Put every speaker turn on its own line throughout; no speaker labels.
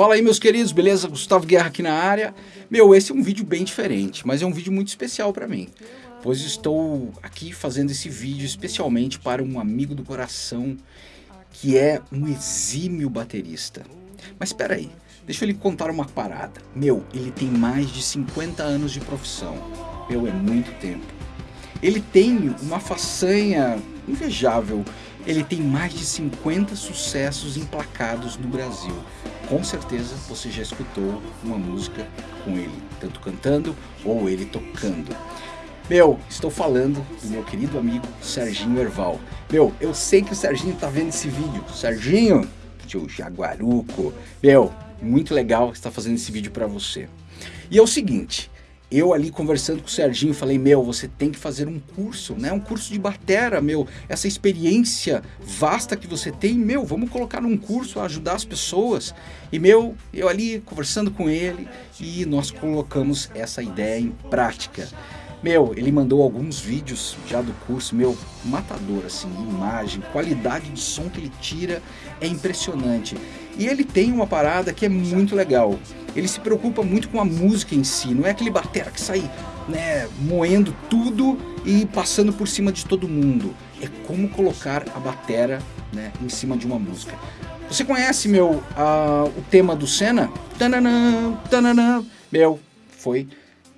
Fala aí meus queridos, beleza? Gustavo Guerra aqui na área. Meu, esse é um vídeo bem diferente, mas é um vídeo muito especial para mim. Pois estou aqui fazendo esse vídeo especialmente para um amigo do coração que é um exímio baterista. Mas espera aí, deixa eu lhe contar uma parada. Meu, ele tem mais de 50 anos de profissão. Meu, é muito tempo. Ele tem uma façanha invejável. Ele tem mais de 50 sucessos emplacados no Brasil com certeza você já escutou uma música com ele, tanto cantando ou ele tocando. Meu, estou falando do meu querido amigo Serginho Erval. Meu, eu sei que o Serginho tá vendo esse vídeo. Serginho, tio Jaguaruco. Meu, muito legal estar fazendo esse vídeo para você. E é o seguinte, eu ali conversando com o Serginho, falei, meu, você tem que fazer um curso, né? Um curso de batera, meu. Essa experiência vasta que você tem, meu, vamos colocar num curso ajudar as pessoas. E, meu, eu ali conversando com ele e nós colocamos essa ideia em prática. Meu, ele mandou alguns vídeos já do curso, meu, matador, assim, imagem, qualidade de som que ele tira é impressionante. E ele tem uma parada que é muito legal. Ele se preocupa muito com a música em si, não é aquele batera que sai né, moendo tudo e passando por cima de todo mundo. É como colocar a batera né, em cima de uma música. Você conhece, meu, uh, o tema do Senna? Tananã, tananã. Meu, foi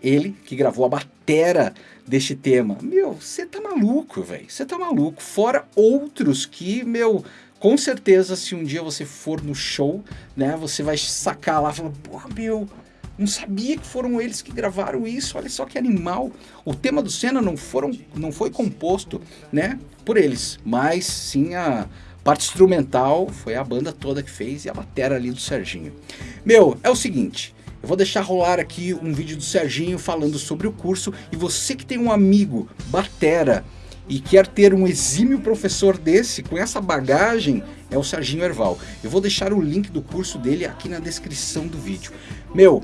ele que gravou a batera deste tema. Meu, você tá maluco, velho. Você tá maluco. Fora outros que, meu, com certeza se um dia você for no show, né, você vai sacar lá falando, porra, meu, não sabia que foram eles que gravaram isso, olha só que animal. O tema do Senna não, foram, não foi composto, né, por eles, mas sim a parte instrumental foi a banda toda que fez e a bateria ali do Serginho. Meu, é o seguinte, eu vou deixar rolar aqui um vídeo do Serginho falando sobre o curso e você que tem um amigo batera e quer ter um exímio professor desse, com essa bagagem, é o Serginho Erval. Eu vou deixar o link do curso dele aqui na descrição do vídeo. Meu,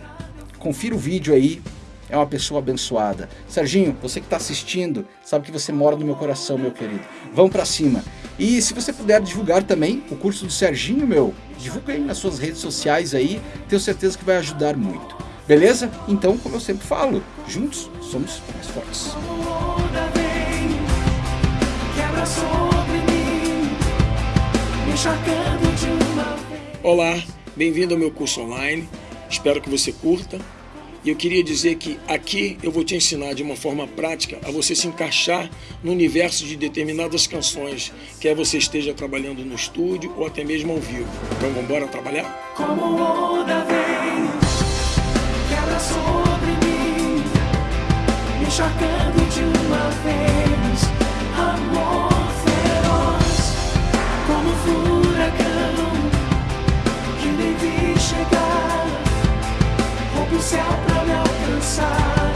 confira o vídeo aí, é uma pessoa abençoada. Serginho, você que está assistindo, sabe que você mora no meu coração, meu querido. Vamos para cima. E se você puder divulgar também o curso do Serginho, meu, divulga aí nas suas redes sociais aí, tenho certeza que vai ajudar muito. Beleza? Então, como eu sempre falo, juntos somos mais fortes.
Olá, bem-vindo ao meu curso online. Espero que você curta e eu queria dizer que aqui eu vou te ensinar de uma forma prática a você se encaixar no universo de determinadas canções, quer você esteja trabalhando no estúdio ou até mesmo ao vivo. Então vamos embora trabalhar? Como onda vem, rouba o céu céu